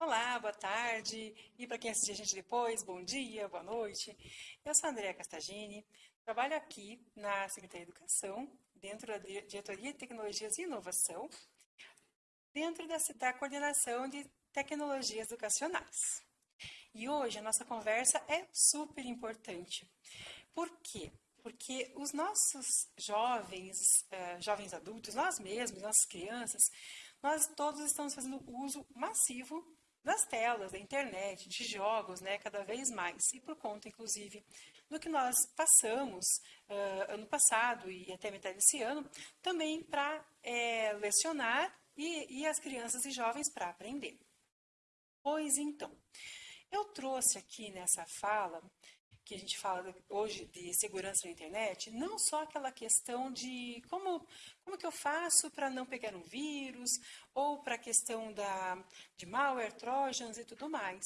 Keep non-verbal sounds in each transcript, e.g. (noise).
Olá, boa tarde. E para quem assistir a gente depois, bom dia, boa noite. Eu sou a Andrea Castagini, trabalho aqui na Secretaria de Educação, dentro da Diretoria de Tecnologias e Inovação, dentro da, da coordenação de tecnologias educacionais. E hoje a nossa conversa é super importante. Por quê? Porque os nossos jovens, uh, jovens adultos, nós mesmos, nossas crianças, nós todos estamos fazendo uso massivo das telas, da internet, de jogos, né, cada vez mais. E por conta, inclusive, do que nós passamos uh, ano passado e até metade desse ano, também para é, lecionar e, e as crianças e jovens para aprender. Pois então, eu trouxe aqui nessa fala que a gente fala hoje de segurança na internet, não só aquela questão de como, como que eu faço para não pegar um vírus, ou para a questão da, de malware, trojans e tudo mais,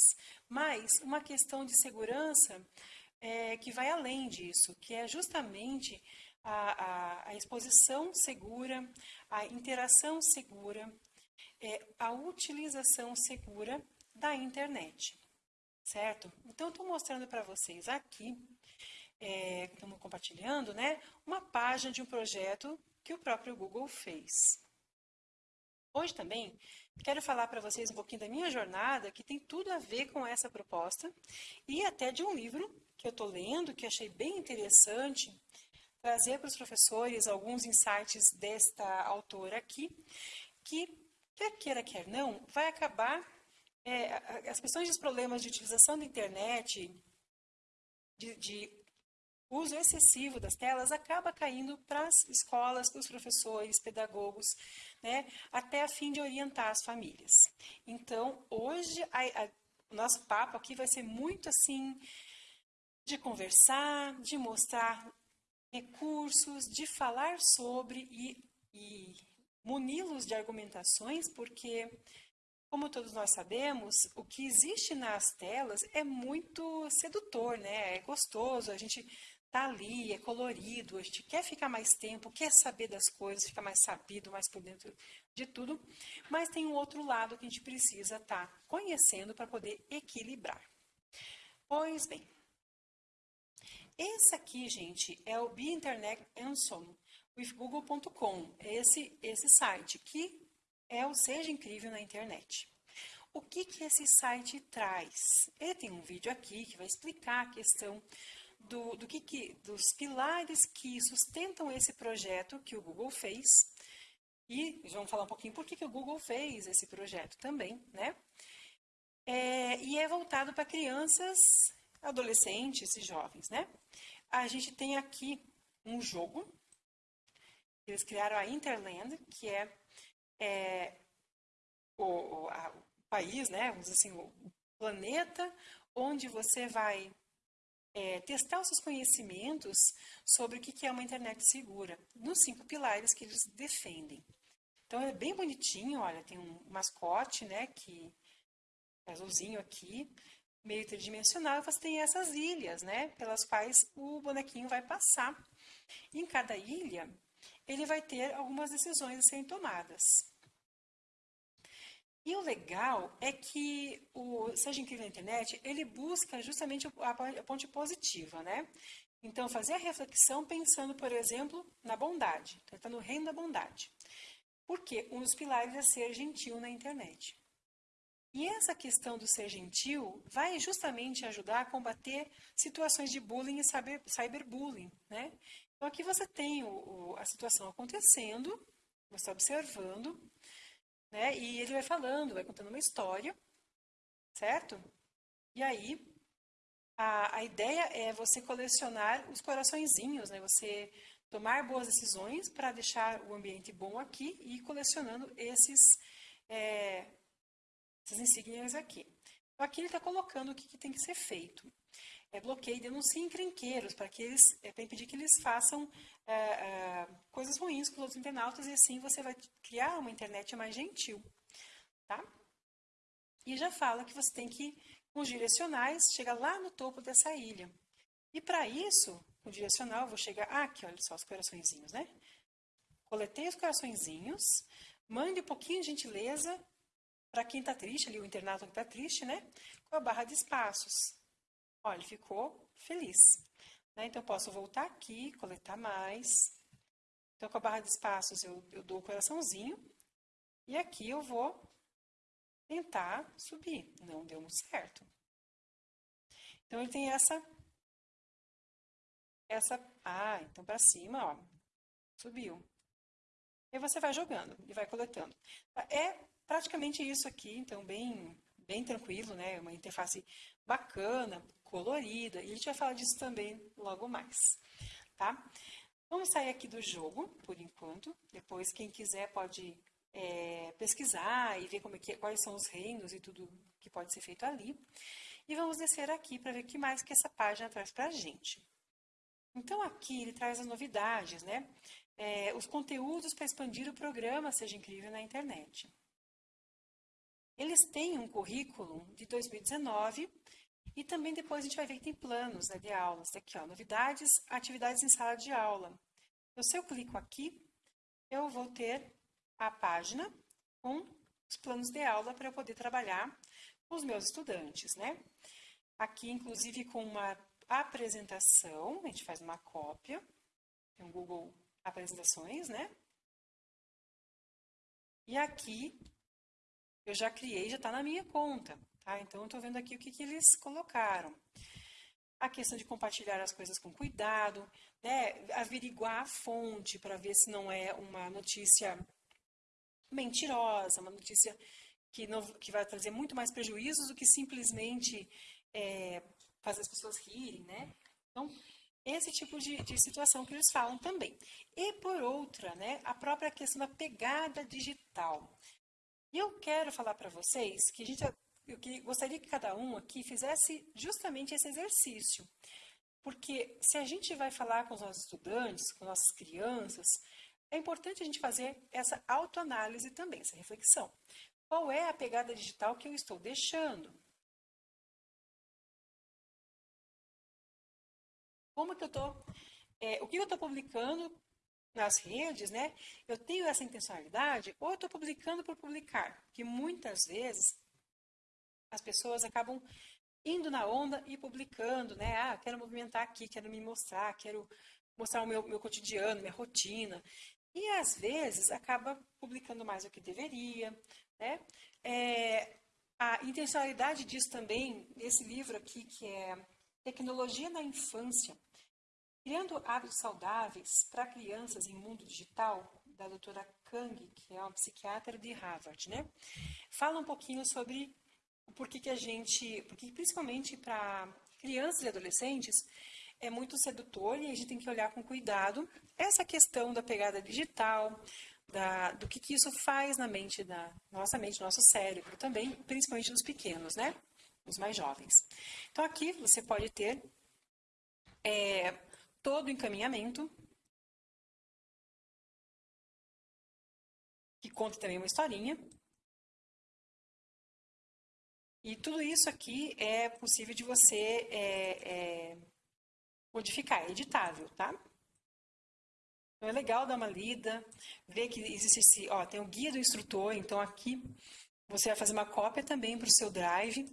mas uma questão de segurança é, que vai além disso, que é justamente a, a, a exposição segura, a interação segura, é, a utilização segura da internet certo? Então, estou mostrando para vocês aqui, é, estamos compartilhando, né, uma página de um projeto que o próprio Google fez. Hoje também quero falar para vocês um pouquinho da minha jornada, que tem tudo a ver com essa proposta, e até de um livro que eu estou lendo, que achei bem interessante, trazer para os professores alguns insights desta autora aqui, que, quer queira, quer não, vai acabar é, as questões dos problemas de utilização da internet, de, de uso excessivo das telas, acaba caindo para as escolas, para os professores, pedagogos, né, até a fim de orientar as famílias. Então, hoje, a, a, o nosso papo aqui vai ser muito assim, de conversar, de mostrar recursos, de falar sobre e, e muni-los de argumentações, porque como todos nós sabemos, o que existe nas telas é muito sedutor, né? É gostoso, a gente tá ali, é colorido, a gente quer ficar mais tempo, quer saber das coisas, ficar mais sabido, mais por dentro de tudo, mas tem um outro lado que a gente precisa estar tá conhecendo para poder equilibrar. Pois bem, esse aqui, gente, é o Be Internet Anson with Google.com, esse, esse site que é o Seja Incrível na Internet. O que, que esse site traz? Ele tem um vídeo aqui que vai explicar a questão do, do que, que, dos pilares que sustentam esse projeto que o Google fez. E vamos falar um pouquinho por que, que o Google fez esse projeto também, né? É, e é voltado para crianças, adolescentes e jovens, né? A gente tem aqui um jogo. Eles criaram a Interland, que é é, o, a, o, país, né, vamos dizer assim, o planeta onde você vai é, testar os seus conhecimentos sobre o que é uma internet segura, nos cinco pilares que eles defendem. Então é bem bonitinho, olha, tem um mascote, né, que é azulzinho aqui, meio tridimensional, você tem essas ilhas, né, pelas quais o bonequinho vai passar. Em cada ilha, ele vai ter algumas decisões a serem tomadas. E o legal é que o Seja Incrível na Internet, ele busca justamente a ponte positiva, né? Então, fazer a reflexão pensando, por exemplo, na bondade. Então, está no reino da bondade. Porque um dos pilares é ser gentil na internet. E essa questão do ser gentil vai justamente ajudar a combater situações de bullying e cyber, cyberbullying, né? Então, aqui você tem o, o, a situação acontecendo, você está observando, né? E ele vai falando, vai contando uma história, certo? E aí, a, a ideia é você colecionar os coraçõezinhos, né? Você tomar boas decisões para deixar o ambiente bom aqui e ir colecionando esses, é, essas insígnias aqui. Então, aqui ele está colocando o que, que, tem que ser feito. É bloqueio e denuncie encrenqueiros, para que eles, é, para impedir que eles façam é, é, coisas ruins com os outros internautas e assim você vai criar uma internet mais gentil, tá? E já fala que você tem que, com os direcionais, chegar lá no topo dessa ilha. E para isso, o direcional, vou chegar ah, aqui, olha só os coraçõezinhos, né? Coletei os coraçõezinhos, mande um pouquinho de gentileza para quem está triste, ali o internato que está triste, né? Com a barra de espaços. Olha, ficou feliz. Né? Então, eu posso voltar aqui, coletar mais. Então, com a barra de espaços, eu, eu dou o coraçãozinho. E aqui eu vou tentar subir. Não deu muito certo. Então, ele tem essa... Essa... Ah, então para cima, ó. Subiu. E você vai jogando e vai coletando. É praticamente isso aqui, então bem, bem tranquilo, né? Uma interface bacana, colorida, e a gente vai falar disso também logo mais, tá? Vamos sair aqui do jogo, por enquanto, depois quem quiser pode é, pesquisar e ver como é que, quais são os reinos e tudo que pode ser feito ali. E vamos descer aqui para ver o que mais que essa página traz para a gente. Então, aqui ele traz as novidades, né? É, os conteúdos para expandir o programa Seja Incrível na internet. Eles têm um currículo de 2019 e também depois a gente vai ver que tem planos né, de aulas. Tá aqui, ó, novidades, atividades em sala de aula. Então, se eu clico aqui, eu vou ter a página com os planos de aula para eu poder trabalhar com os meus estudantes, né? Aqui, inclusive, com uma apresentação, a gente faz uma cópia, tem um Google Apresentações, né? E aqui eu já criei, já está na minha conta, tá? Então, eu estou vendo aqui o que, que eles colocaram. A questão de compartilhar as coisas com cuidado, né? averiguar a fonte para ver se não é uma notícia mentirosa, uma notícia que, não, que vai trazer muito mais prejuízos do que simplesmente é, fazer as pessoas rirem, né? Então, esse tipo de, de, situação que eles falam também. E por outra, né, a própria questão da pegada digital. E eu quero falar para vocês que a gente, eu que gostaria que cada um aqui fizesse justamente esse exercício. Porque se a gente vai falar com os nossos estudantes, com nossas crianças, é importante a gente fazer essa autoanálise também, essa reflexão. Qual é a pegada digital que eu estou deixando? Como que eu estou, é, o que eu estou publicando nas redes, né, eu tenho essa intencionalidade ou eu estou publicando por publicar? Que muitas vezes as pessoas acabam indo na onda e publicando, né? Ah, quero movimentar aqui, quero me mostrar, quero mostrar o meu, meu cotidiano, minha rotina. E às vezes acaba publicando mais do que deveria, né? É, a intencionalidade disso também, esse livro aqui, que é Tecnologia na Infância, Criando hábitos saudáveis para crianças em mundo digital, da doutora Kang, que é uma psiquiatra de Harvard, né? Fala um pouquinho sobre o porquê que a gente, porque principalmente para crianças e adolescentes, é muito sedutor e a gente tem que olhar com cuidado essa questão da pegada digital, da, do que, que isso faz na mente da nossa mente, nosso cérebro também, principalmente nos pequenos, né? Os mais jovens. Então aqui você pode ter é, todo o encaminhamento, que conta também uma historinha. E tudo isso aqui é possível de você é, é, modificar, é editável, tá? Então é legal dar uma lida, ver que existe esse, ó, tem o guia do instrutor, então aqui você vai fazer uma cópia também para o seu Drive,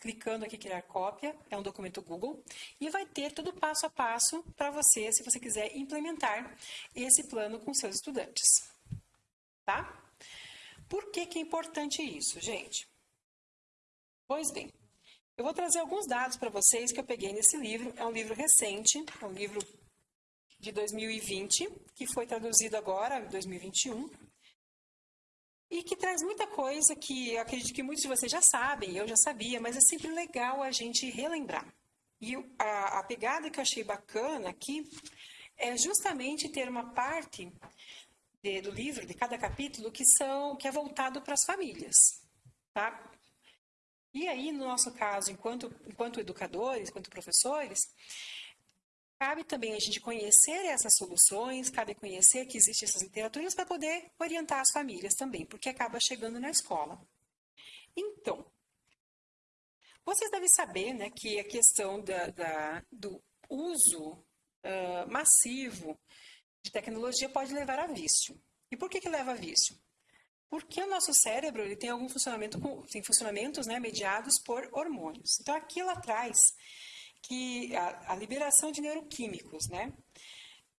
clicando aqui criar cópia, é um documento Google, e vai ter todo passo a passo para você, se você quiser implementar esse plano com seus estudantes. Tá? Por que, que é importante isso, gente? Pois bem, eu vou trazer alguns dados para vocês que eu peguei nesse livro. É um livro recente, é um livro de 2020, que foi traduzido agora, em 2021 e que traz muita coisa que eu acredito que muitos de vocês já sabem, eu já sabia, mas é sempre legal a gente relembrar. E a, a pegada que eu achei bacana aqui é justamente ter uma parte de, do livro, de cada capítulo, que são que é voltado para as famílias, tá? E aí, no nosso caso, enquanto, enquanto educadores, enquanto professores, Cabe também a gente conhecer essas soluções, cabe conhecer que existem essas literaturas para poder orientar as famílias também, porque acaba chegando na escola. Então, vocês devem saber né, que a questão da, da do uso uh, massivo de tecnologia pode levar a vício. E por que, que leva a vício? Porque o nosso cérebro ele tem algum funcionamento, tem funcionamentos né, mediados por hormônios. Então, aqui ela traz que a, a liberação de neuroquímicos, né,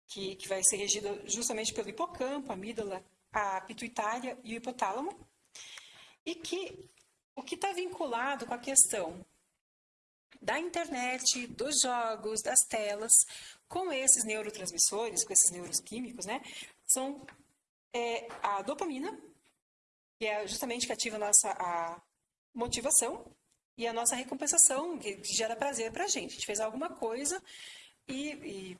que, que vai ser regida justamente pelo hipocampo, a amígdala, a pituitária e o hipotálamo, e que o que está vinculado com a questão da internet, dos jogos, das telas, com esses neurotransmissores, com esses neuroquímicos, né, são é, a dopamina, que é justamente que ativa a nossa a motivação e a nossa recompensação, que gera prazer para a gente. A gente fez alguma coisa e, e,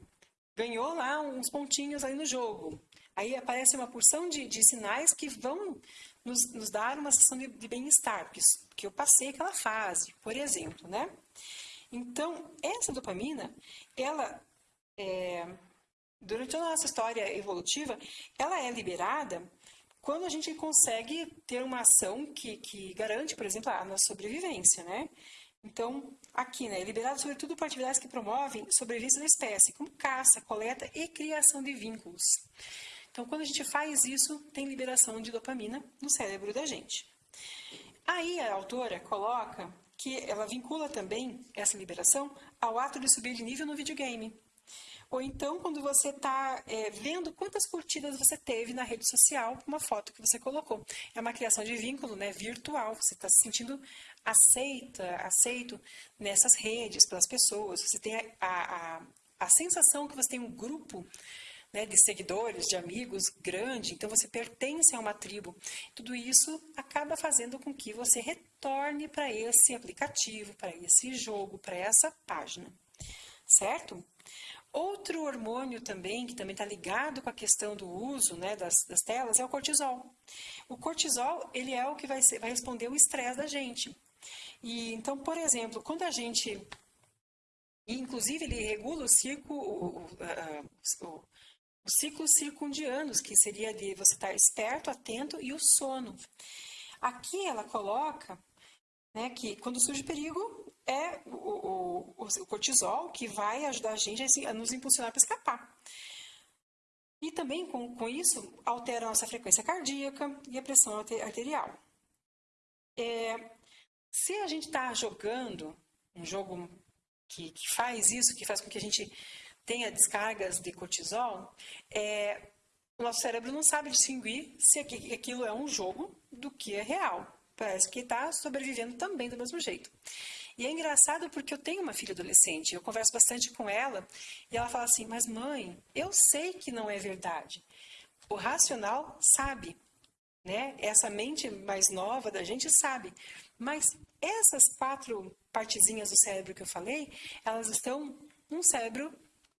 ganhou lá uns pontinhos aí no jogo. Aí aparece uma porção de, de sinais que vão nos, nos, dar uma sensação de, de bem-estar, porque, que eu passei aquela fase, por exemplo, né? Então, essa dopamina, ela, é, durante a nossa história evolutiva, ela é liberada quando a gente consegue ter uma ação que, que garante, por exemplo, a nossa sobrevivência, né? Então, aqui, né, liberado sobretudo por atividades que promovem sobrevivência da espécie, como caça, coleta e criação de vínculos. Então, quando a gente faz isso, tem liberação de dopamina no cérebro da gente. Aí a autora coloca que ela vincula também essa liberação ao ato de subir de nível no videogame. Ou então, quando você está é, vendo quantas curtidas você teve na rede social uma foto que você colocou. É uma criação de vínculo né, virtual. Você está se sentindo aceita, aceito nessas redes, pelas pessoas. Você tem a, a, a sensação que você tem um grupo né, de seguidores, de amigos grande, então você pertence a uma tribo. Tudo isso acaba fazendo com que você retorne para esse aplicativo, para esse jogo, para essa página, certo? Outro hormônio também, que também está ligado com a questão do uso né, das, das, telas, é o cortisol. O cortisol, ele é o que vai, ser, vai responder o estresse da gente. E, então, por exemplo, quando a gente... Inclusive, ele regula o ciclo, o, o, o, o ciclo circundianos, que seria de você estar esperto, atento e o sono. Aqui ela coloca né, que quando surge perigo, é o, o, o, cortisol que vai ajudar a gente a, nos impulsionar para escapar. E também com, com isso altera a nossa frequência cardíaca e a pressão arterial. É, se a gente está jogando um jogo que, que, faz isso, que faz com que a gente tenha descargas de cortisol, é, o nosso cérebro não sabe distinguir se aquilo é um jogo do que é real. Parece que está sobrevivendo também do mesmo jeito. E é engraçado porque eu tenho uma filha adolescente, eu converso bastante com ela e ela fala assim: Mas mãe, eu sei que não é verdade. O racional sabe, né? Essa mente mais nova da gente sabe. Mas essas quatro partezinhas do cérebro que eu falei, elas estão no cérebro,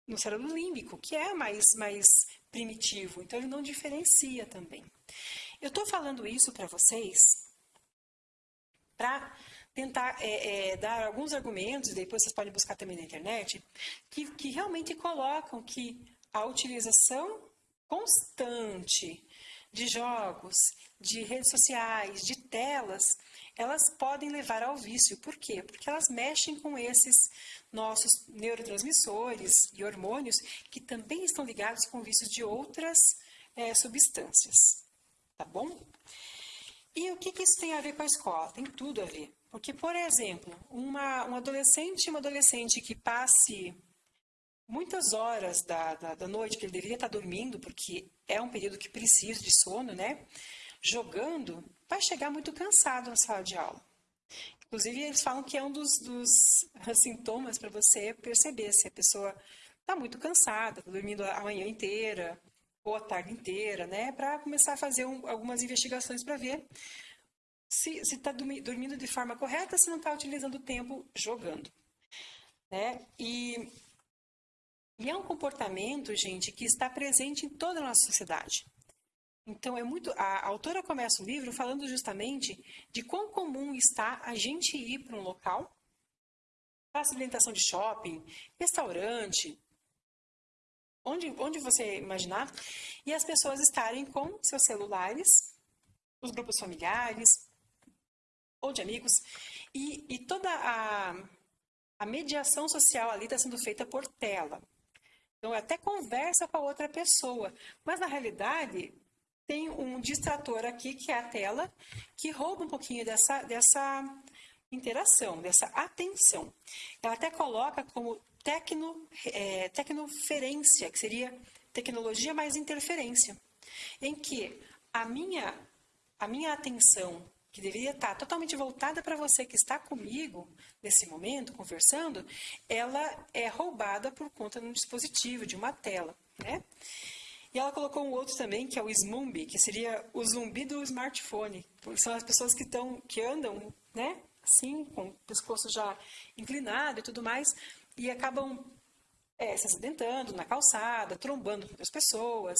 no cérebro límbico, que é mais, mais primitivo. Então ele não diferencia também. Eu estou falando isso para vocês para tentar é, é, dar alguns argumentos, depois vocês podem buscar também na internet, que, que realmente colocam que a utilização constante de jogos, de redes sociais, de telas, elas podem levar ao vício. Por quê? Porque elas mexem com esses nossos neurotransmissores e hormônios que também estão ligados com vícios de outras é, substâncias. Tá bom? E o que, que isso tem a ver com a escola? Tem tudo a ver. Porque, por exemplo, uma, um adolescente uma adolescente que passe muitas horas da, da, da, noite que ele deveria estar dormindo, porque é um período que precisa de sono, né? Jogando, vai chegar muito cansado na sala de aula. Inclusive, eles falam que é um dos, dos (laughs) sintomas para você perceber se a pessoa está muito cansada, está dormindo a manhã inteira ou a tarde inteira, né? Para começar a fazer um, algumas investigações para ver se está dormindo de forma correta, se não está utilizando o tempo jogando. Né? E, e é um comportamento, gente, que está presente em toda a nossa sociedade. Então, é muito. A autora começa o livro falando justamente de quão comum está a gente ir para um local, faça alimentação de shopping, restaurante, onde, onde você imaginar, e as pessoas estarem com seus celulares, os grupos familiares, ou de amigos, e, e toda a, a mediação social ali está sendo feita por tela. Então, até conversa com a outra pessoa, mas na realidade, tem um distrator aqui, que é a tela, que rouba um pouquinho dessa, dessa interação, dessa atenção. Ela até coloca como tecno, é, tecnoferência, que seria tecnologia mais interferência, em que a minha, a minha atenção, que deveria estar totalmente voltada para você que está comigo nesse momento, conversando, ela é roubada por conta de um dispositivo, de uma tela. Né? E ela colocou um outro também, que é o Smumbi, que seria o zumbi do smartphone. São as pessoas que, estão, que andam, né, assim, com o pescoço já inclinado e tudo mais, e acabam é, se acidentando na calçada, trombando com outras pessoas,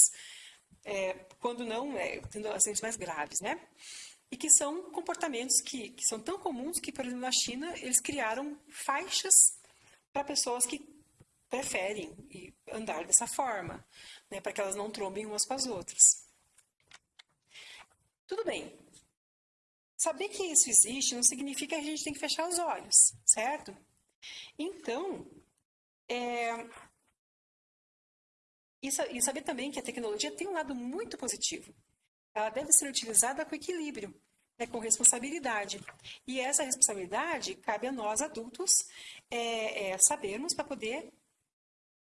é, quando não, é, tendo acidentes mais graves, né? E que são comportamentos que, que são tão comuns que, por exemplo, na China, eles criaram faixas para pessoas que preferem andar dessa forma né, para que elas não trombem umas com as outras. Tudo bem. Saber que isso existe não significa que a gente tem que fechar os olhos, certo? Então, é, e saber também que a tecnologia tem um lado muito positivo. Ela deve ser utilizada com equilíbrio, né, com responsabilidade. E essa responsabilidade cabe a nós, adultos, é, é, sabermos para poder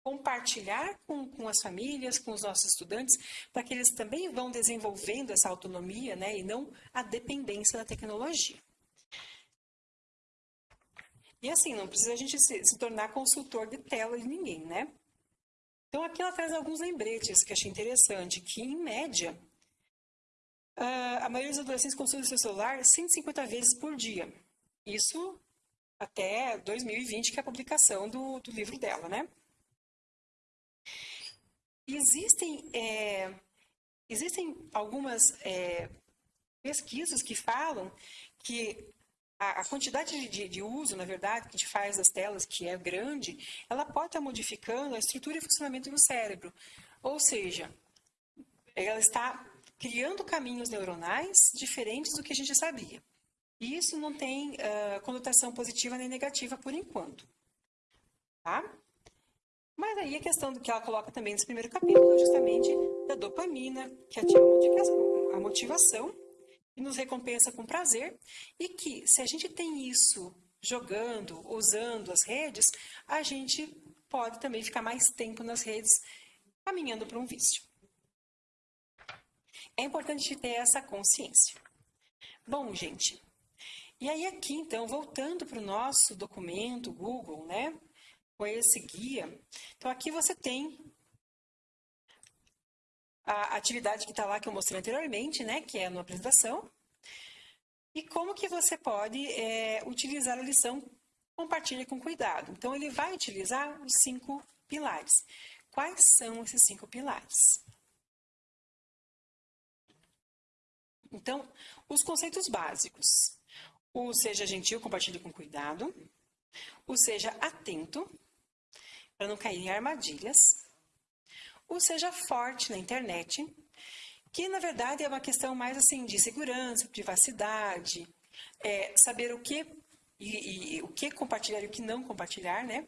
compartilhar com, com as famílias, com os nossos estudantes, para que eles também vão desenvolvendo essa autonomia né, e não a dependência da tecnologia. E assim, não precisa a gente se, se tornar consultor de tela de ninguém, né? Então aqui ela traz alguns lembretes que achei interessante, que em média, a maioria dos adolescentes consulta seu celular 150 vezes por dia. Isso até 2020, que é a publicação do, do livro dela, né? Existem, é, existem algumas é, pesquisas que falam que a, a quantidade de, de, uso, na verdade, que a gente faz das telas, que é grande, ela pode estar modificando a estrutura e funcionamento do cérebro. Ou seja, ela está criando caminhos neuronais diferentes do que a gente sabia. E isso não tem uh, conotação positiva nem negativa por enquanto. Tá? Mas aí a questão do que ela coloca também nesse primeiro capítulo é justamente da dopamina, que ativa a motivação e nos recompensa com prazer, e que se a gente tem isso jogando, usando as redes, a gente pode também ficar mais tempo nas redes caminhando para um vício. É importante ter essa consciência. Bom, gente, e aí aqui então, voltando para o nosso documento Google, né? com esse guia. Então, aqui você tem a atividade que está lá, que eu mostrei anteriormente, né, que é na apresentação. E como que você pode é, utilizar a lição Compartilhe com cuidado. Então, ele vai utilizar os cinco pilares. Quais são esses cinco pilares? Então, os conceitos básicos. O seja gentil, compartilhe com cuidado. O seja atento, para não cair em armadilhas, ou seja forte na internet, que na verdade é uma questão mais assim de segurança, privacidade, é, saber o que e, e, o que compartilhar e o que não compartilhar, né?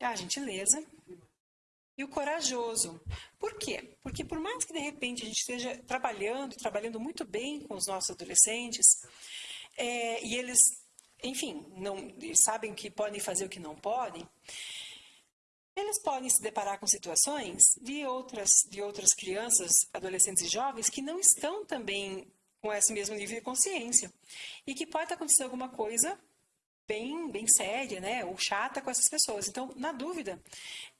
A gentileza e o corajoso. Por quê? Porque por mais que de repente a gente esteja trabalhando, trabalhando muito bem com os nossos adolescentes, é, e eles, enfim, não sabem o que podem fazer e o que não podem, eles podem se deparar com situações de outras, de outras crianças, adolescentes e jovens que não estão também com esse mesmo nível de consciência e que pode acontecer alguma coisa bem, bem séria, né, ou chata com essas pessoas. Então, na dúvida,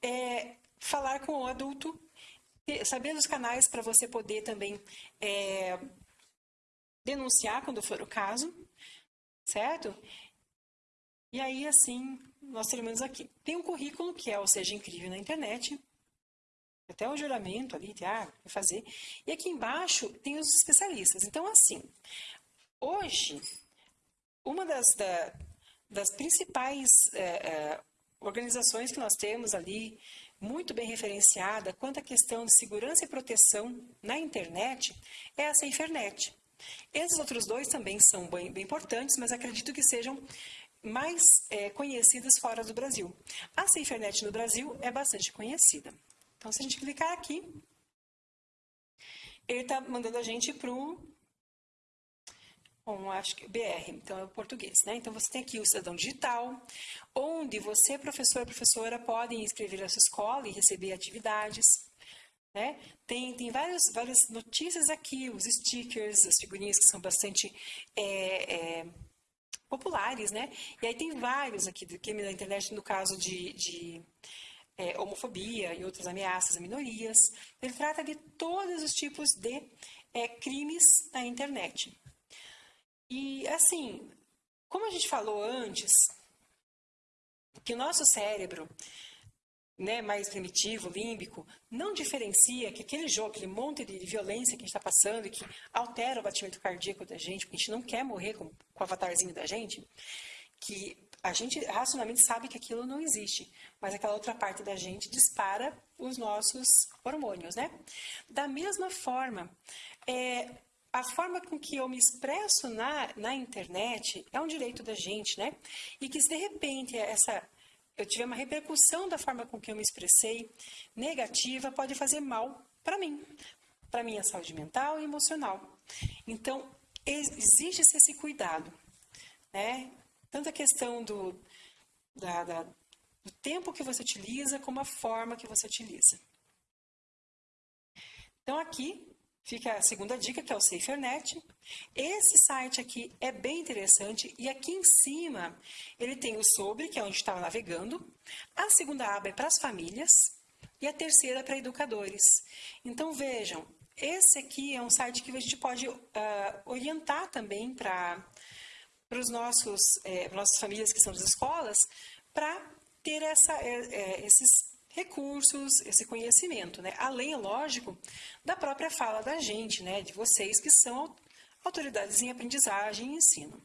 é, falar com o adulto, saber dos canais para você poder também é, denunciar quando for o caso, certo? E aí, assim, nós terminamos aqui. Tem um currículo que é o Seja Incrível na internet, até o juramento ali, ah, fazer. E aqui embaixo tem os especialistas. Então, assim, hoje, uma das, da, das principais é, é, organizações que nós temos ali, muito bem referenciada quanto à questão de segurança e proteção na internet, é a SaferNet. Esses outros dois também são bem, bem importantes, mas acredito que sejam mais é, conhecidas fora do Brasil. A SaferNet no Brasil é bastante conhecida. Então, se a gente clicar aqui, ele está mandando a gente para o Bom, acho que BR, então é o português, né? Então você tem aqui o cidadão digital, onde você, professor e professora, podem inscrever a sua escola e receber atividades. Né? Tem, tem várias, várias notícias aqui, os stickers, as figurinhas que são bastante é, é, populares, né? E aí tem vários aqui do crime da internet, no caso de, de é, homofobia e outras ameaças a minorias. Ele trata de todos os tipos de é, crimes na internet. E, assim, como a gente falou antes, que o nosso cérebro, né, mais primitivo, límbico, não diferencia que aquele jogo, aquele monte de violência que a gente está passando e que altera o batimento cardíaco da gente, porque a gente não quer morrer com, com o avatarzinho da gente, que a gente racionalmente sabe que aquilo não existe, mas aquela outra parte da gente dispara os nossos hormônios, né? Da mesma forma, é, a forma com que eu me expresso na, na internet é um direito da gente, né? E que se de repente essa eu tiver uma repercussão da forma com que eu me expressei negativa, pode fazer mal para mim, para minha saúde mental e emocional. Então, exige esse cuidado, né? Tanto a questão do, da, da, do tempo que você utiliza, como a forma que você utiliza. Então, aqui Fica a segunda dica, que é o SaferNet. Esse site aqui é bem interessante e aqui em cima ele tem o sobre, que é onde estava navegando. A segunda aba é para as famílias e a terceira é para educadores. Então vejam, esse aqui é um site que a gente pode uh, orientar também para os nossos é, nossas famílias que são das escolas para ter essa, é, é, esses recursos, esse conhecimento, né? Além, lógico, da própria fala da gente, né? De vocês que são autoridades em aprendizagem e ensino.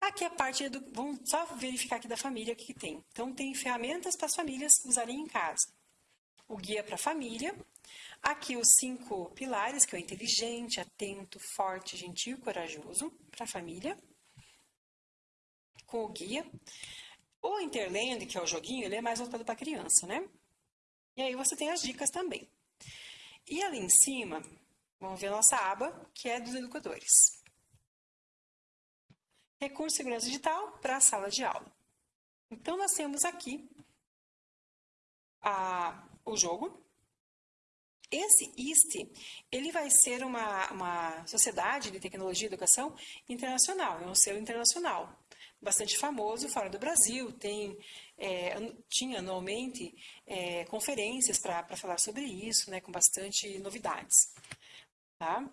Aqui a parte do. Vamos só verificar aqui da família o que, que tem. Então, tem ferramentas para as famílias usarem em casa. O guia para a família. Aqui os cinco pilares, que é o inteligente, atento, forte, gentil e corajoso para a família. Com o guia. O Interland, que é o joguinho, ele é mais voltado para criança, né? E aí você tem as dicas também. E ali em cima, vamos ver a nossa aba, que é dos educadores. Recurso de segurança digital para a sala de aula. Então, nós temos aqui a, o jogo. Esse IST, ele vai ser uma, uma sociedade de tecnologia e educação internacional, é um selo internacional bastante famoso fora do Brasil, tem, é, tinha anualmente é, conferências para falar sobre isso, né, com bastante novidades. Tá?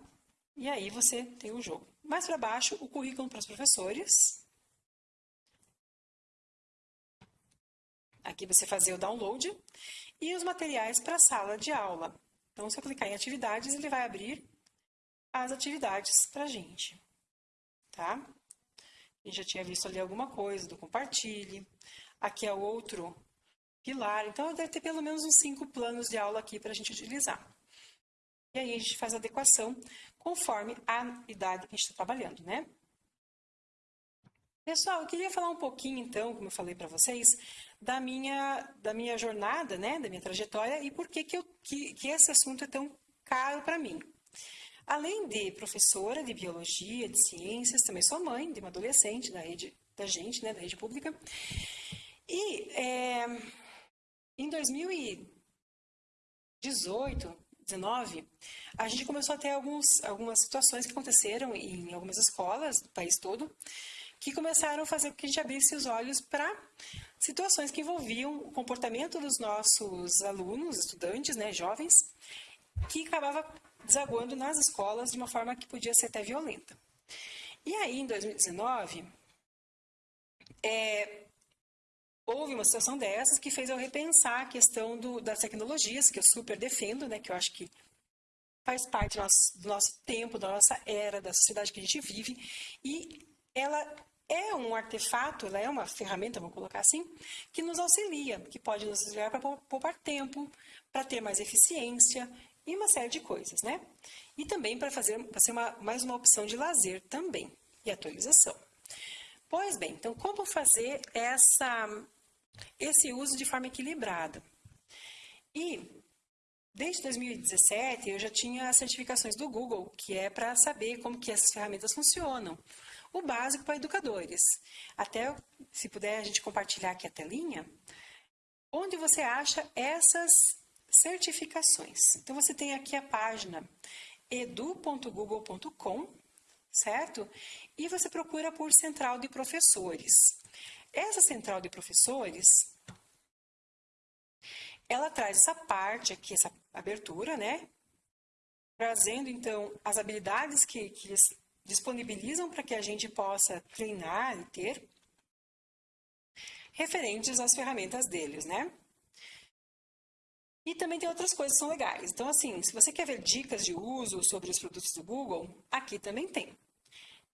E aí você tem o jogo. Mais para baixo, o currículo para os professores. Aqui você fazer o download. E os materiais para a sala de aula. Então, se eu clicar em atividades, ele vai abrir as atividades para a gente. Tá? A gente já tinha visto ali alguma coisa do compartilhe. Aqui é o outro pilar. Então, deve ter pelo menos uns cinco planos de aula aqui para a gente utilizar. E aí a gente faz a adequação conforme a idade que a gente está trabalhando, né? Pessoal, eu queria falar um pouquinho, então, como eu falei para vocês, da minha, da minha jornada, né, da minha trajetória e por que, que, eu, que, que esse assunto é tão caro para mim. Além de professora de biologia, de ciências, também sou mãe de uma adolescente da rede da gente, né, da rede pública. E é, em 2018, 19, a gente começou a ter alguns, algumas situações que aconteceram em algumas escolas do país todo, que começaram a fazer com que a gente abrisse os olhos para situações que envolviam o comportamento dos nossos alunos, estudantes, né, jovens, que acabava desaguando nas escolas de uma forma que podia ser até violenta. E aí, em 2019, é, houve uma situação dessas que fez eu repensar a questão do, das tecnologias, que eu super defendo, né, que eu acho que faz parte do nosso, do nosso tempo, da nossa era, da sociedade que a gente vive, e ela é um artefato, ela é uma ferramenta, vamos colocar assim, que nos auxilia, que pode nos auxiliar para poupar tempo, para ter mais eficiência e uma série de coisas, né? E também para fazer para ser uma, mais uma opção de lazer também e atualização. Pois bem, então como fazer essa esse uso de forma equilibrada? E Desde 2017 eu já tinha as certificações do Google, que é para saber como que essas ferramentas funcionam. O básico para educadores. Até, se puder, a gente compartilhar aqui a telinha. Onde você acha essas certificações? Então, você tem aqui a página edu.google.com, certo? E você procura por Central de Professores. Essa Central de Professores, ela traz essa parte aqui, essa abertura, né? Trazendo, então, as habilidades que, que eles disponibilizam para que a gente possa treinar e ter, referentes às ferramentas deles, né? E também tem outras coisas que são legais. Então, assim, se você quer ver dicas de uso sobre os produtos do Google, aqui também tem.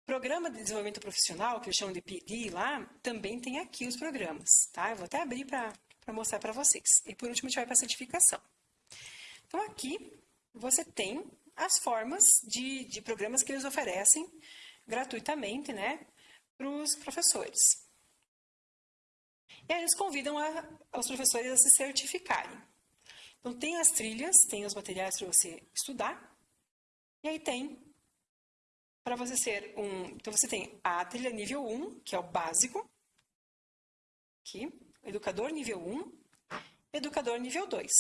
Programa de desenvolvimento profissional, que eles chamam de PD lá, também tem aqui os programas, tá? Eu vou até abrir para mostrar para vocês. E por último, a gente vai para certificação. Então, aqui você tem as formas de, de programas que eles oferecem gratuitamente, né, para os professores. E aí eles convidam a, os professores a se certificarem. Então, tem as trilhas, tem os materiais para você estudar, e aí tem para você ser um... Então, você tem a trilha nível 1, que é o básico, aqui, educador nível 1, educador nível 2.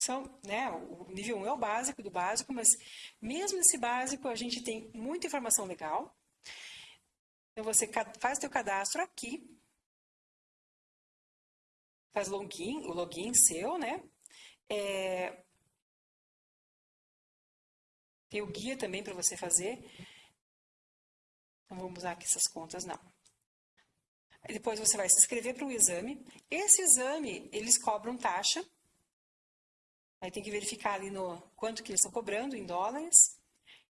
São, né, o nível 1 é o básico do básico, mas mesmo nesse básico a gente tem muita informação legal. Então, você faz seu cadastro aqui, faz login, o login seu, né? É... Tem o guia também para você fazer. Não vamos usar aqui essas contas, não. Depois você vai se inscrever para o exame. Esse exame, eles cobram taxa. Aí tem que verificar ali no quanto que eles estão cobrando em dólares.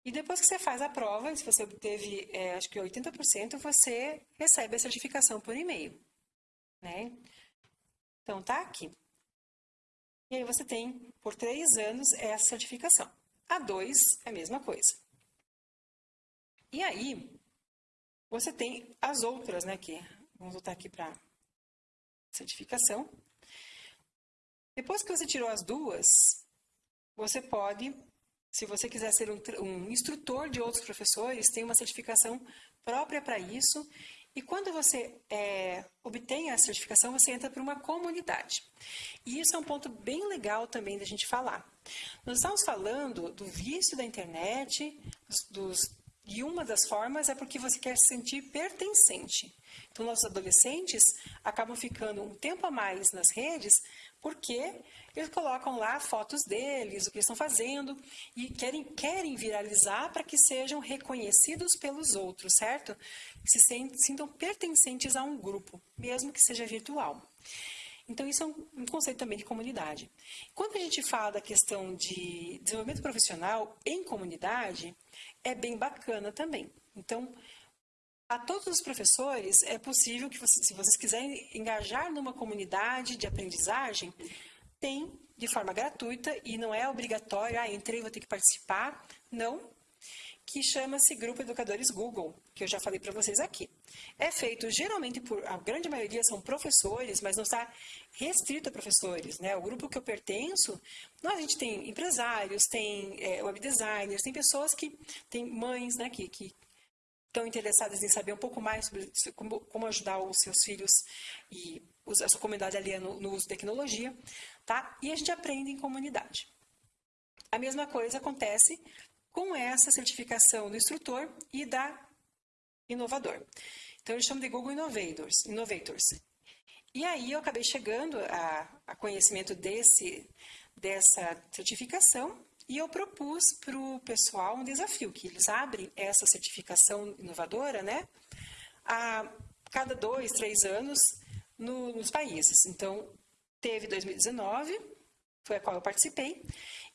E depois que você faz a prova, se você obteve, é, acho que 80%, você recebe a certificação por e-mail. Né? Então, tá aqui. E aí você tem, por três anos, essa certificação. A dois é a mesma coisa. E aí, você tem as outras, né, que vamos voltar aqui para certificação. Depois que você tirou as duas, você pode, se você quiser ser um, um instrutor de outros professores, tem uma certificação própria para isso e quando você é, obtém a certificação, você entra para uma comunidade. E isso é um ponto bem legal também da gente falar. Nós estamos falando do vício da internet, dos, e uma das formas é porque você quer se sentir pertencente. Então, nossos adolescentes acabam ficando um tempo a mais nas redes porque eles colocam lá fotos deles, o que eles estão fazendo e querem, querem viralizar para que sejam reconhecidos pelos outros, certo? Se sintam pertencentes a um grupo, mesmo que seja virtual. Então, isso é um, conceito também de comunidade. Quando a gente fala da questão de desenvolvimento profissional em comunidade, é bem bacana também. Então, a todos os professores, é possível que, se vocês quiserem engajar numa comunidade de aprendizagem, tem de forma gratuita e não é obrigatório, ah, entrei, vou ter que participar. Não, que chama-se Grupo Educadores Google, que eu já falei para vocês aqui. É feito geralmente por, a grande maioria são professores, mas não está restrito a professores. Né? O grupo que eu pertenço, nós, a gente tem empresários, tem é, web designers, tem pessoas que, tem mães né, que, que estão interessadas em saber um pouco mais sobre como, como ajudar os seus filhos e a sua comunidade ali no, no uso de tecnologia, tá? E a gente aprende em comunidade. A mesma coisa acontece com essa certificação do instrutor e da inovador. Então, eles chamam de Google Innovators. Innovators. E aí, eu acabei chegando a, a conhecimento desse, dessa certificação e eu propus para o pessoal um desafio, que eles abrem essa certificação inovadora, né? A cada dois, três anos no, nos países. Então, teve 2019, foi a qual eu participei,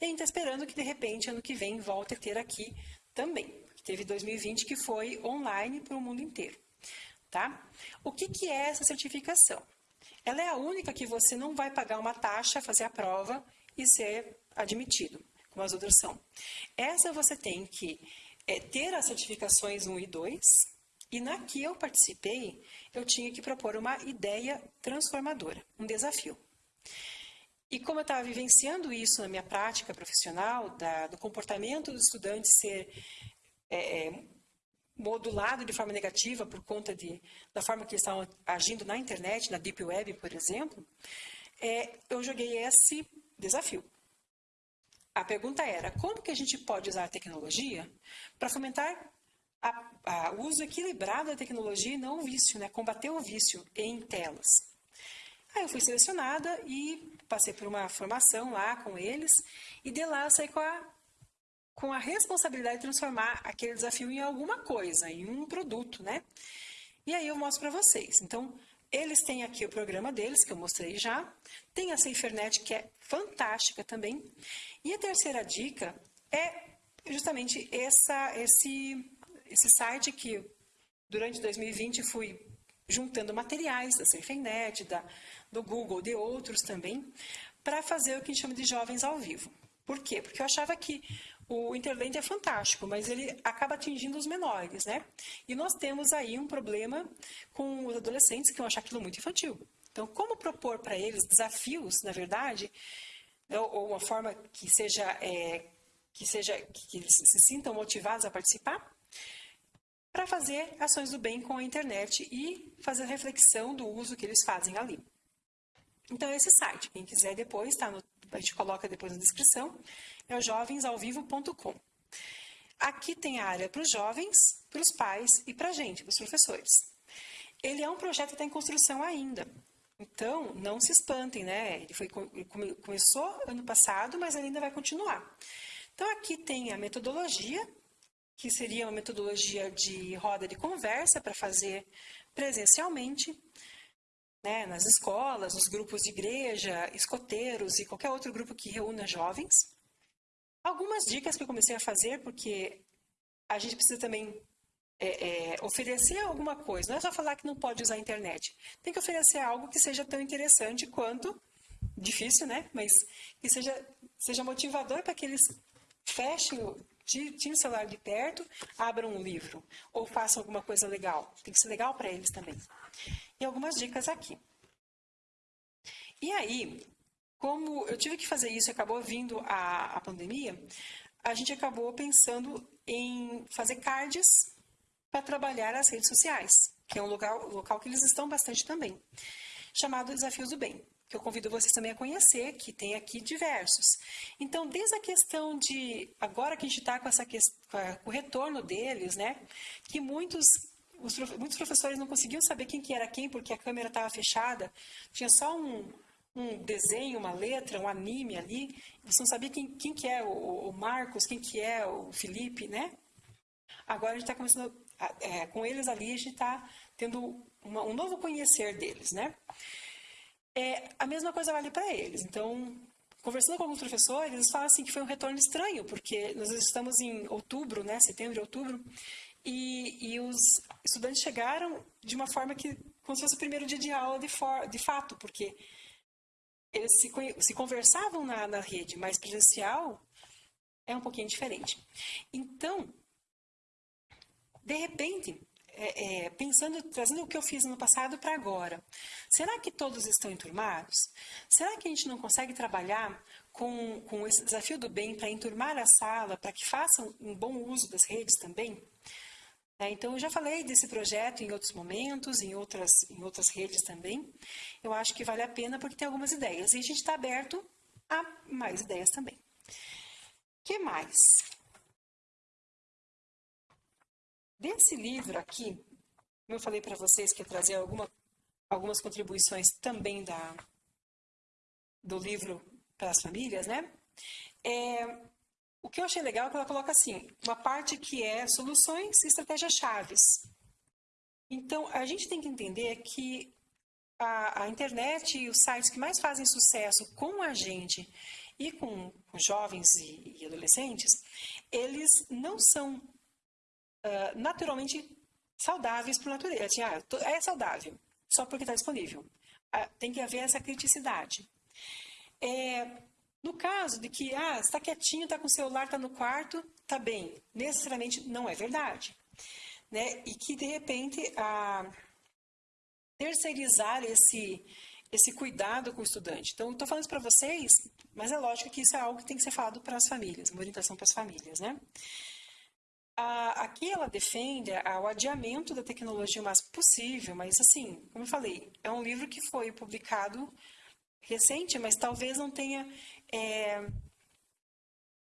e a gente está esperando que, de repente, ano que vem, volte a ter aqui também. Teve 2020, que foi online para o mundo inteiro. Tá? O que, que é essa certificação? Ela é a única que você não vai pagar uma taxa, fazer a prova e ser admitido são. Essa você tem que é, ter as certificações 1 e 2, e na que eu participei, eu tinha que propor uma ideia transformadora, um desafio. E como eu estava vivenciando isso na minha prática profissional, da, do comportamento dos estudantes ser é, é, modulado de forma negativa por conta de, da forma que eles estavam agindo na internet, na Deep Web, por exemplo, é, eu joguei esse desafio. A pergunta era, como que a gente pode usar a tecnologia para fomentar o uso equilibrado da tecnologia e não o vício, né? combater o vício em telas? Aí eu fui selecionada e passei por uma formação lá com eles e de lá eu saí com a, com a responsabilidade de transformar aquele desafio em alguma coisa, em um produto, né? E aí eu mostro para vocês. Então, eles têm aqui o programa deles, que eu mostrei já. Tem a SaferNet, que é fantástica também. E a terceira dica é justamente essa, esse, esse site que durante 2020 fui juntando materiais da SafeNet, da, do Google, de outros também, para fazer o que a gente chama de jovens ao vivo. Por quê? Porque eu achava que o Interland é fantástico, mas ele acaba atingindo os menores, né? E nós temos aí um problema com os adolescentes que vão achar aquilo muito infantil. Então, como propor para eles desafios, na verdade, ou uma forma que seja, é, que seja, que eles se sintam motivados a participar, para fazer ações do bem com a internet e fazer reflexão do uso que eles fazem ali. Então, esse site, quem quiser depois, tá no, a gente coloca depois na descrição, é o jovensalvivo.com. Aqui tem a área para os jovens, para os pais e para a gente, para os professores. Ele é um projeto que está em construção ainda. Então, não se espantem, né? Ele, foi, ele começou ano passado, mas ainda vai continuar. Então, aqui tem a metodologia, que seria uma metodologia de roda de conversa para fazer presencialmente né, nas escolas, nos grupos de igreja, escoteiros e qualquer outro grupo que reúna jovens. Algumas dicas que eu comecei a fazer, porque a gente precisa também é, é, oferecer alguma coisa. Não é só falar que não pode usar a internet. Tem que oferecer algo que seja tão interessante quanto, difícil, né? Mas que seja, seja motivador para que eles fechem, tirem o celular de perto, abram um livro ou façam alguma coisa legal. Tem que ser legal para eles também e algumas dicas aqui. E aí, como eu tive que fazer isso acabou vindo a, a pandemia, a gente acabou pensando em fazer cards para trabalhar as redes sociais, que é um local, local que eles estão bastante também, chamado Desafios do Bem, que eu convido vocês também a conhecer, que tem aqui diversos. Então, desde a questão de, agora que a gente está com, essa, com o retorno deles, né, que muitos os, muitos professores não conseguiam saber quem que era quem porque a câmera estava fechada, tinha só um, um desenho, uma letra, um anime ali, você não sabia quem, quem que é o, o Marcos, quem que é o Felipe, né? Agora a gente está começando, é, com eles ali, a gente está tendo uma, um novo conhecer deles, né? É, a mesma coisa vale para eles, então conversando com alguns professores, eles falam assim que foi um retorno estranho, porque nós estamos em outubro, né, setembro, outubro, e, e os estudantes chegaram de uma forma que, como se fosse o primeiro dia de aula de, for, de fato, porque eles se, se conversavam na, na rede, mas presencial é um pouquinho diferente. Então, de repente, é, é, pensando, trazendo o que eu fiz no passado para agora, será que todos estão enturmados? Será que a gente não consegue trabalhar com, com esse desafio do bem para enturmar a sala, para que façam um bom uso das redes também? É, então, eu já falei desse projeto em outros momentos, em outras, em outras redes também. Eu acho que vale a pena porque tem algumas ideias. E a gente está aberto a mais ideias também. O que mais? Desse livro aqui, como eu falei para vocês que ia trazer alguma, algumas contribuições também da, do livro para as famílias, né? É, o que eu achei legal é que ela coloca assim, uma parte que é soluções e estratégias chaves. Então, a gente tem que entender que a, a, internet e os sites que mais fazem sucesso com a gente e com, com jovens e, e, adolescentes, eles não são naturalmente saudáveis por natureza. Assim, ah, é saudável, só porque está disponível. Uh, tem que haver essa criticidade. É, no caso de que, ah, está quietinho, está com o celular, está no quarto, está bem. Necessariamente não é verdade. Né? E que, de repente, a terceirizar esse, esse cuidado com o estudante. Então, estou falando isso para vocês, mas é lógico que isso é algo que tem que ser falado para as famílias, uma orientação para as famílias, né? Aqui ela defende o adiamento da tecnologia o mais possível, mas assim, como eu falei, é um livro que foi publicado recente, mas talvez não tenha, é,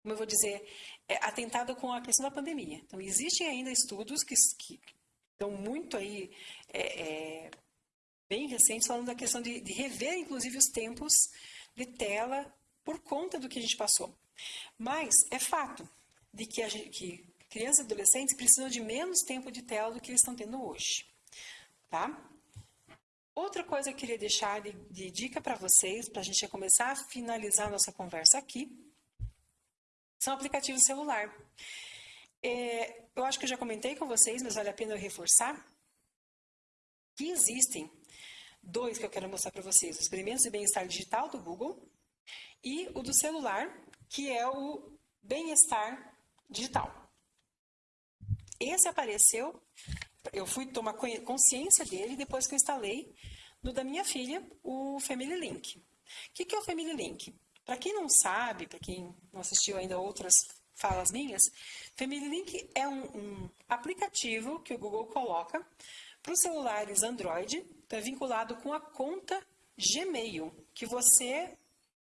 como eu vou dizer, é, atentado com a questão da pandemia. Então, existem ainda estudos que, que estão muito aí é, é, bem recentes falando da questão de, de rever, inclusive, os tempos de tela por conta do que a gente passou. Mas é fato de que, gente, que crianças e adolescentes precisam de menos tempo de tela do que eles estão tendo hoje. Tá? Outra coisa que eu queria deixar de, de dica para vocês, para a gente começar a finalizar a nossa conversa aqui, são aplicativos celular. É, eu acho que eu já comentei com vocês, mas vale a pena eu reforçar, que existem dois que eu quero mostrar para vocês: os experimentos de bem-estar digital do Google e o do celular, que é o bem-estar digital. Esse apareceu, eu fui tomar consciência dele depois que eu instalei no da minha filha o Family Link. O que, que é o Family Link? Para quem não sabe, para quem não assistiu ainda outras falas minhas, Family Link é um, um aplicativo que o Google coloca para os celulares Android, está vinculado com a conta Gmail, que você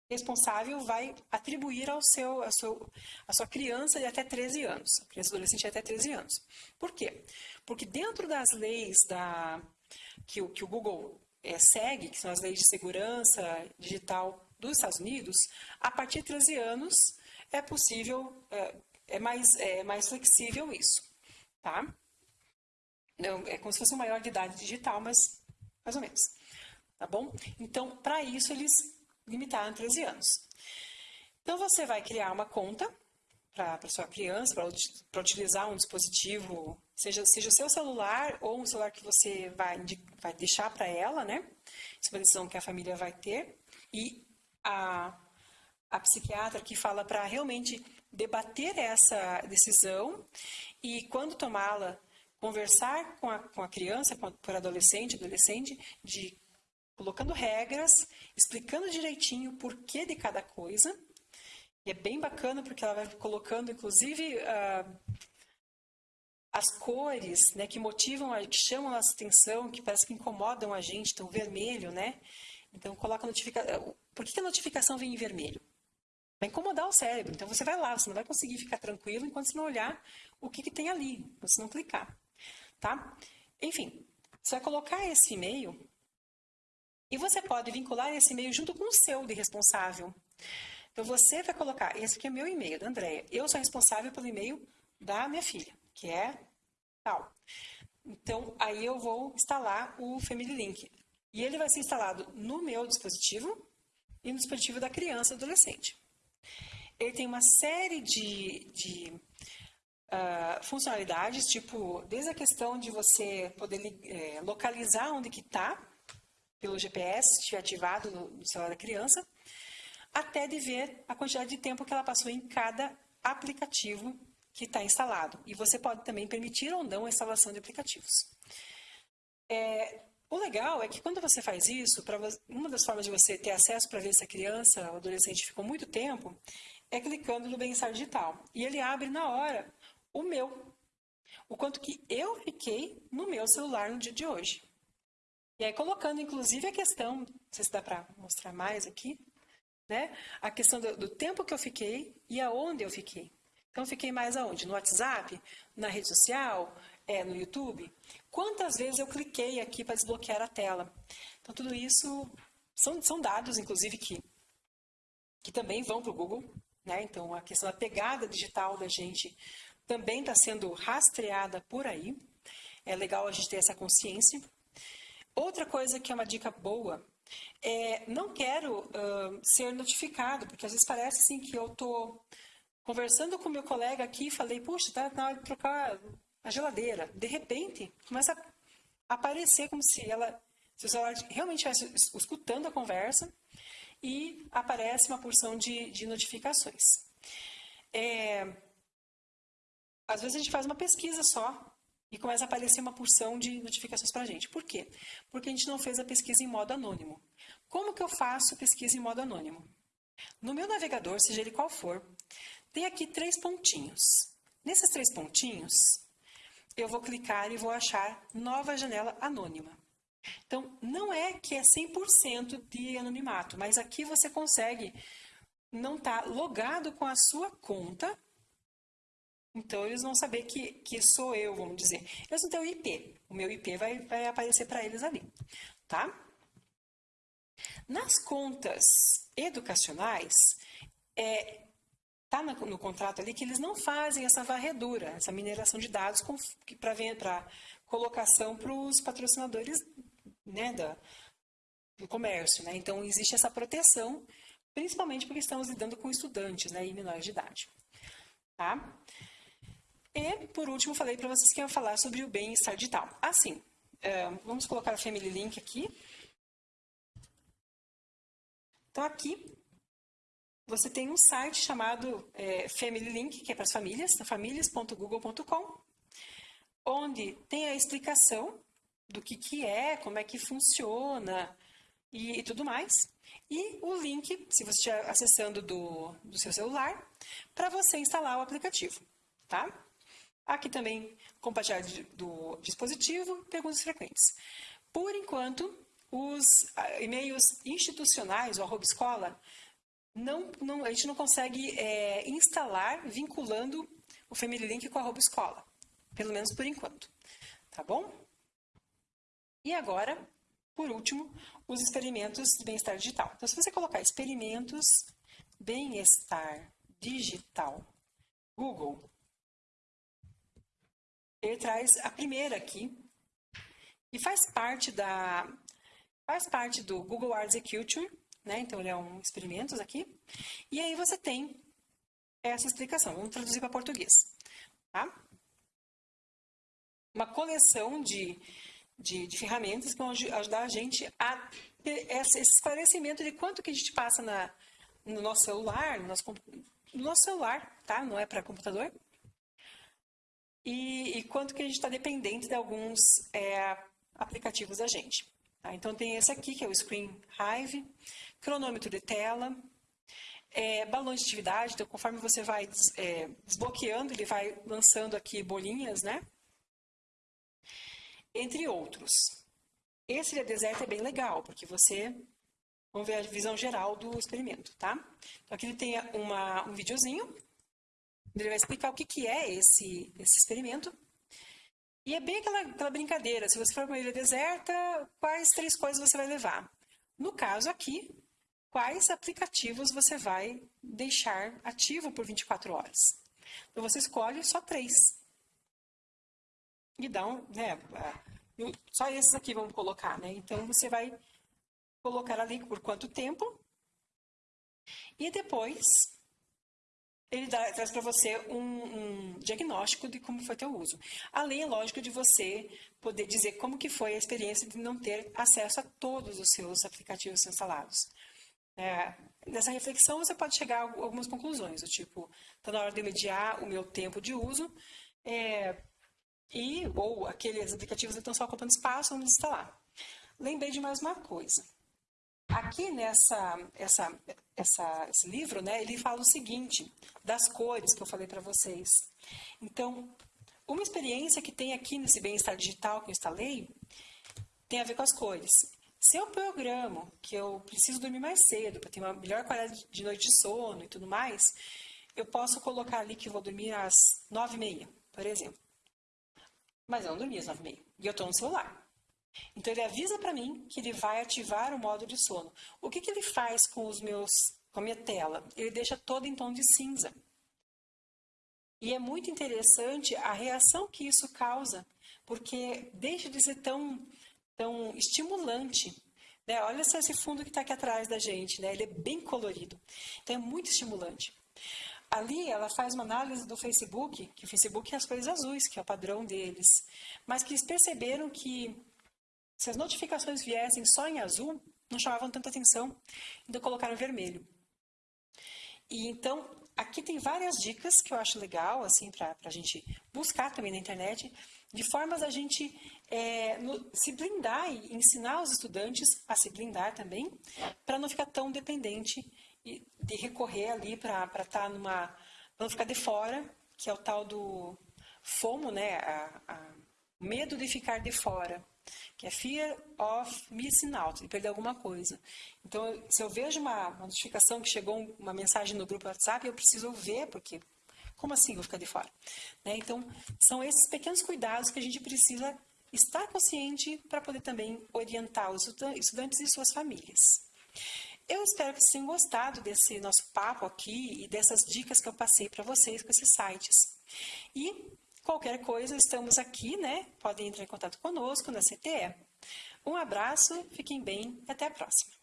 responsável vai atribuir ao seu, ao seu, à sua criança de até 13 anos, a criança adolescente de até 13 anos. Por quê? Porque dentro das leis da, que, o, que o Google é, segue, que são as leis de segurança digital dos Estados Unidos, a partir de 13 anos é possível, é, é mais, é mais flexível isso, tá? Não, é como se fosse um maior de idade digital, mas mais ou menos, tá bom? Então, para isso, eles limitaram 13 anos. Então, você vai criar uma conta para sua criança, para utilizar um dispositivo, seja, seja o seu celular ou um celular que você vai, vai deixar para ela, né? Isso é uma decisão que a família vai ter. E a, a psiquiatra que fala para realmente debater essa decisão e quando tomá-la, conversar com a, com a criança, com a, adolescente, adolescente, de colocando regras, explicando direitinho o porquê de cada coisa. E é bem bacana porque ela vai colocando, inclusive, uh, as cores né, que motivam, que chamam a nossa atenção, que parece que incomodam a gente, então vermelho, né? Então coloca a notificação. Por que a notificação vem em vermelho? Vai incomodar o cérebro. Então você vai lá, você não vai conseguir ficar tranquilo enquanto você não olhar o que, que tem ali, você não clicar. Tá? Enfim, você vai colocar esse e-mail e você pode vincular esse e-mail junto com o seu de responsável. Então você vai colocar, esse aqui é meu e-mail, da Andrea. Eu sou responsável pelo e-mail da minha filha, que é tal. Então aí eu vou instalar o Family Link. E ele vai ser instalado no meu dispositivo e no dispositivo da criança e adolescente. Ele tem uma série de, de uh, funcionalidades, tipo, desde a questão de você poder é, localizar onde que está, pelo GPS, estiver ativado no, no celular da criança, até de ver a quantidade de tempo que ela passou em cada aplicativo que está instalado. E você pode também permitir ou não a instalação de aplicativos. É, o legal é que quando você faz isso, você, uma das formas de você ter acesso para ver se a criança ou adolescente ficou muito tempo, é clicando no bem-estar digital. E ele abre na hora o meu, o quanto que eu fiquei no meu celular no dia de hoje. E aí colocando, inclusive, a questão, não sei se dá para mostrar mais aqui, né? A questão do, do, tempo que eu fiquei e aonde eu fiquei. Então, fiquei mais aonde? No WhatsApp? Na rede social? É, no YouTube? Quantas vezes eu cliquei aqui para desbloquear a tela? Então, tudo isso são, são dados, inclusive, que, que também vão para o Google. Né? Então, a questão da pegada digital da gente também está sendo rastreada por aí. É legal a gente ter essa consciência. Outra coisa que é uma dica boa é não quero uh, ser notificado, porque às vezes parece assim que eu estou conversando com meu colega aqui e falei, puxa, tá na hora de trocar a geladeira. De repente, começa a aparecer como se ela, se o celular realmente estivesse escutando a conversa e aparece uma porção de, de notificações. É, às vezes a gente faz uma pesquisa só e começa a aparecer uma porção de notificações para a gente. Por quê? Porque a gente não fez a pesquisa em modo anônimo. Como que eu faço pesquisa em modo anônimo? No meu navegador, seja ele qual for, tem aqui três pontinhos. Nesses três pontinhos, eu vou clicar e vou achar nova janela anônima. Então, não é que é 100% de anonimato, mas aqui você consegue não estar tá logado com a sua conta então, eles vão saber que, que sou eu, vamos dizer. Eles não têm o IP. O meu IP vai, vai aparecer para eles ali, tá? Nas contas educacionais, é, tá no, no, contrato ali que eles não fazem essa varredura, essa mineração de dados para colocação para os patrocinadores né, da, do comércio. Né? Então, existe essa proteção, principalmente porque estamos lidando com estudantes né, e menores de idade. Tá? E, por último, falei para vocês que ia falar sobre o bem-estar digital. Assim, é, vamos colocar o Family Link aqui. Então, aqui, você tem um site chamado é, Family Link, que é para as famílias, famílias.google.com, onde tem a explicação do que, que é, como é que funciona e, e tudo mais. E o link, se você estiver acessando do, do seu celular, para você instalar o aplicativo, tá? Aqui também, compartilhar do dispositivo, perguntas frequentes. Por enquanto, os ah, e-mails institucionais, o arroba escola, não, não, a gente não consegue é, instalar vinculando o Family Link com a arroba escola. Pelo menos por enquanto. Tá bom? E agora, por último, os experimentos de bem-estar digital. Então, se você colocar experimentos bem-estar digital Google, ele traz a primeira aqui e faz parte da faz parte do Google Arts Execution, né? Então ele é um experimentos aqui. E aí você tem essa explicação. Vamos traduzir para português, tá? Uma coleção de, de, de, ferramentas que vão ajudar a gente a ter esse esclarecimento de quanto que a gente passa na, no nosso celular, no nosso, no nosso celular, tá? Não é para computador e, e quanto que a gente está dependente de alguns é, aplicativos da gente. Tá? Então, tem esse aqui, que é o Screen Hive, cronômetro de tela, é, balão de atividade, então conforme você vai é, desbloqueando, ele vai lançando aqui bolinhas, né? Entre outros. Esse de deserto é bem legal, porque você... Vamos ver a visão geral do experimento, tá? Então, aqui ele tem uma, um videozinho ele vai explicar o que, que é esse, esse experimento. E é bem aquela, aquela brincadeira, se você for para uma ilha deserta, quais três coisas você vai levar? No caso aqui, quais aplicativos você vai deixar ativo por 24 horas? Então você escolhe só três. E dá um, né, só esses aqui vamos colocar, né? Então você vai colocar ali por quanto tempo. E depois ele dá, traz para você um, um, diagnóstico de como foi teu uso. Além, lógico, de você poder dizer como que foi a experiência de não ter acesso a todos os seus aplicativos instalados. É, nessa reflexão, você pode chegar a algumas conclusões, do tipo, está na hora de mediar o meu tempo de uso, é, e, ou aqueles aplicativos estão só ocupando espaço, vamos instalar. Lembrei de mais uma coisa. Aqui nessa essa, essa, esse livro, né, ele fala o seguinte, das cores que eu falei para vocês. Então, uma experiência que tem aqui nesse bem-estar digital que eu instalei tem a ver com as cores. Se eu programo que eu preciso dormir mais cedo para ter uma melhor qualidade de noite de sono e tudo mais, eu posso colocar ali que vou dormir às nove e meia, por exemplo. Mas eu não dormi às nove e meia. E eu estou no celular. Então ele avisa para mim que ele vai ativar o modo de sono. O que, que ele faz com os meus, com a minha tela? Ele deixa todo em tom de cinza. E é muito interessante a reação que isso causa, porque deixa de ser tão, tão estimulante. Né? Olha só esse fundo que está aqui atrás da gente, né? ele é bem colorido. Então é muito estimulante. Ali ela faz uma análise do Facebook, que o Facebook é as cores azuis, que é o padrão deles, mas que eles perceberam que se as notificações viessem só em azul, não chamavam tanta atenção, então colocaram vermelho. E então, aqui tem várias dicas que eu acho legal, assim, para a gente buscar também na internet, de formas a gente é, no, se blindar e ensinar os estudantes a se blindar também, para não ficar tão dependente e de recorrer ali para estar tá numa. para não ficar de fora, que é o tal do FOMO, né? A, a medo de ficar de fora que é Fear of Missing Out, de perder alguma coisa. Então, se eu vejo uma, notificação que chegou uma mensagem no grupo WhatsApp, eu preciso ver, porque como assim vou ficar de fora? Né? Então, são esses pequenos cuidados que a gente precisa estar consciente para poder também orientar os estudantes e suas famílias. Eu espero que vocês tenham gostado desse nosso papo aqui e dessas dicas que eu passei para vocês com esses sites. E Qualquer coisa, estamos aqui, né? Podem entrar em contato conosco na CTE. Um abraço, fiquem bem e até a próxima.